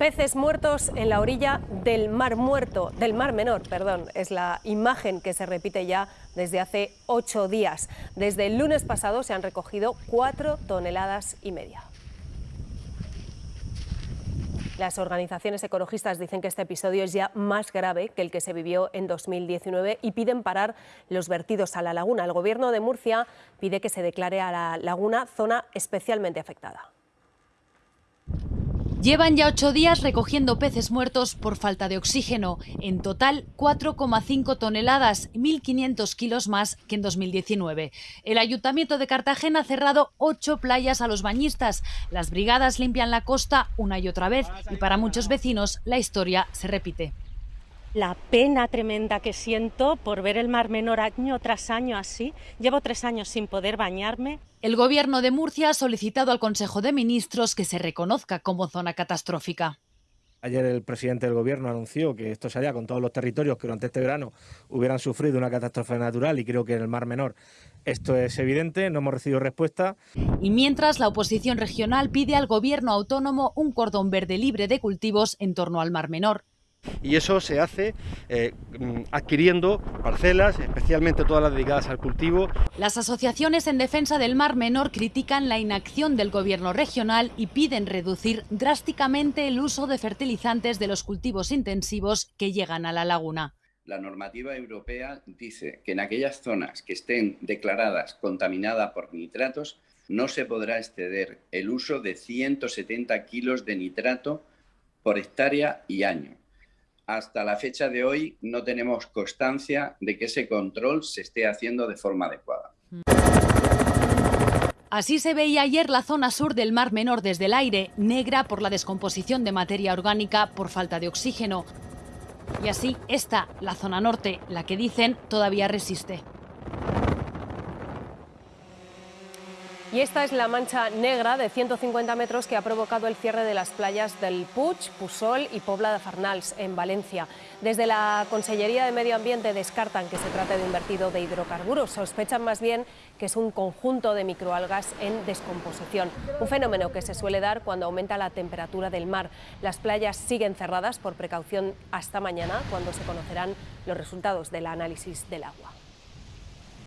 Peces muertos en la orilla del Mar Muerto, del Mar Menor, perdón, es la imagen que se repite ya desde hace ocho días. Desde el lunes pasado se han recogido cuatro toneladas y media. Las organizaciones ecologistas dicen que este episodio es ya más grave que el que se vivió en 2019 y piden parar los vertidos a la laguna. El Gobierno de Murcia pide que se declare a la laguna zona especialmente afectada. Llevan ya ocho días recogiendo peces muertos por falta de oxígeno. En total, 4,5 toneladas, 1.500 kilos más que en 2019. El Ayuntamiento de Cartagena ha cerrado ocho playas a los bañistas. Las brigadas limpian la costa una y otra vez y para muchos vecinos la historia se repite la pena tremenda que siento por ver el Mar Menor año tras año así. Llevo tres años sin poder bañarme. El Gobierno de Murcia ha solicitado al Consejo de Ministros que se reconozca como zona catastrófica. Ayer el presidente del Gobierno anunció que esto se haría con todos los territorios que durante este verano hubieran sufrido una catástrofe natural y creo que en el Mar Menor esto es evidente, no hemos recibido respuesta. Y mientras la oposición regional pide al Gobierno autónomo un cordón verde libre de cultivos en torno al Mar Menor y eso se hace eh, mm, adquiriendo parcelas, especialmente todas las dedicadas al cultivo. Las asociaciones en defensa del Mar Menor critican la inacción del gobierno regional y piden reducir drásticamente el uso de fertilizantes de los cultivos intensivos que llegan a la laguna. La normativa europea dice que en aquellas zonas que estén declaradas contaminadas por nitratos no se podrá exceder el uso de 170 kilos de nitrato por hectárea y año hasta la fecha de hoy no tenemos constancia de que ese control se esté haciendo de forma adecuada. Así se veía ayer la zona sur del Mar Menor desde el aire, negra por la descomposición de materia orgánica por falta de oxígeno. Y así esta, la zona norte, la que dicen todavía resiste. Y esta es la mancha negra de 150 metros que ha provocado el cierre de las playas del Puig, Pusol y Pobla de Farnals, en Valencia. Desde la Consellería de Medio Ambiente descartan que se trate de un vertido de hidrocarburos. Sospechan más bien que es un conjunto de microalgas en descomposición. Un fenómeno que se suele dar cuando aumenta la temperatura del mar. Las playas siguen cerradas por precaución hasta mañana, cuando se conocerán los resultados del análisis del agua.